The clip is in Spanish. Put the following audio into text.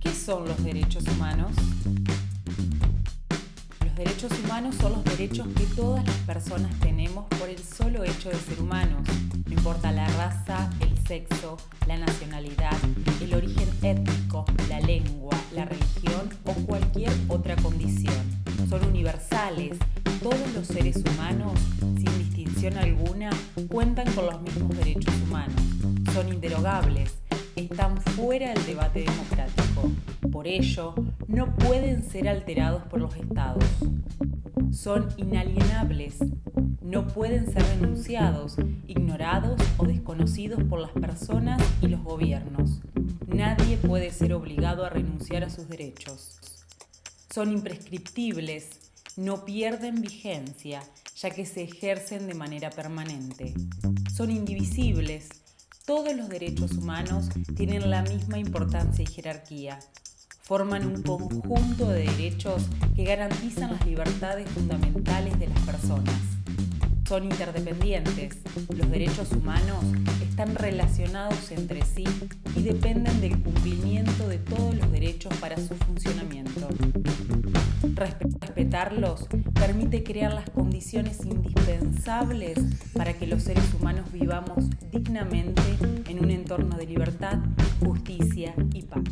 ¿Qué son los derechos humanos? Los derechos humanos son los derechos que todas las personas tenemos por el solo hecho de ser humanos. No importa la raza, el sexo, la nacionalidad, el origen étnico, la lengua, la religión o cualquier otra condición. Son universales. Todos los seres humanos, sin distinción alguna, cuentan con los mismos derechos humanos. Son inderogables están fuera del debate democrático. Por ello, no pueden ser alterados por los estados. Son inalienables, no pueden ser denunciados, ignorados o desconocidos por las personas y los gobiernos. Nadie puede ser obligado a renunciar a sus derechos. Son imprescriptibles, no pierden vigencia, ya que se ejercen de manera permanente. Son indivisibles, todos los derechos humanos tienen la misma importancia y jerarquía. Forman un conjunto de derechos que garantizan las libertades fundamentales de las personas. Son interdependientes. Los derechos humanos están relacionados entre sí y dependen del cumplimiento de todos los derechos para su funcionamiento. Respetarlos permite crear las condiciones indispensables para que los seres humanos vivamos dignamente en un entorno de libertad, justicia y paz.